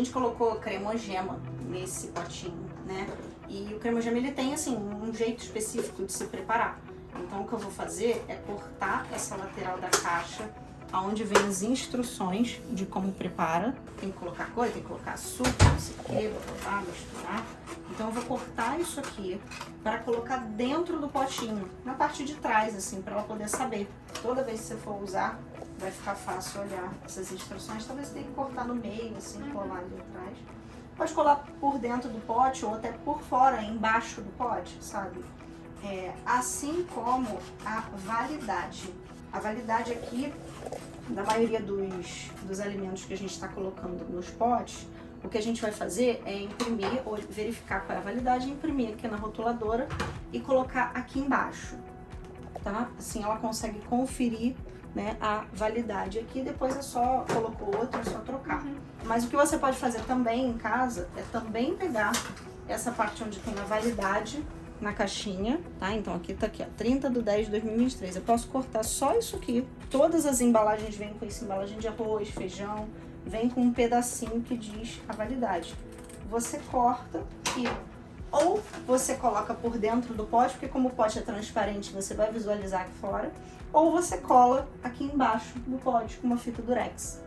gente colocou cremogema nesse potinho, né? E o cremogema ele tem assim um jeito específico de se preparar. Então o que eu vou fazer é cortar essa lateral da caixa onde vem as instruções de como prepara. Tem que colocar coisa, tem que colocar açúcar, não sei o que, botar, misturar. Então eu vou cortar isso aqui para colocar dentro do potinho, na parte de trás, assim, para ela poder saber. Toda vez que você for usar, vai ficar fácil olhar essas instruções. Talvez você tenha que cortar no meio, assim, colar ali atrás. Pode colar por dentro do pote ou até por fora, embaixo do pote, sabe? É, assim como a validade. A validade aqui, da maioria dos, dos alimentos que a gente está colocando nos potes, o que a gente vai fazer é imprimir, ou verificar qual é a validade, imprimir aqui na rotuladora e colocar aqui embaixo, tá? Assim ela consegue conferir né, a validade aqui, depois é só, colocou outro, é só trocar. Uhum. Mas o que você pode fazer também em casa é também pegar essa parte onde tem a validade na caixinha, tá? Então aqui tá aqui, ó, 30 de 10 de 2023. Eu posso cortar só isso aqui. Todas as embalagens vêm com essa embalagem de arroz, feijão, vem com um pedacinho que diz a validade. Você corta e ou você coloca por dentro do pote, porque como o pote é transparente, você vai visualizar aqui fora, ou você cola aqui embaixo do pote com uma fita durex.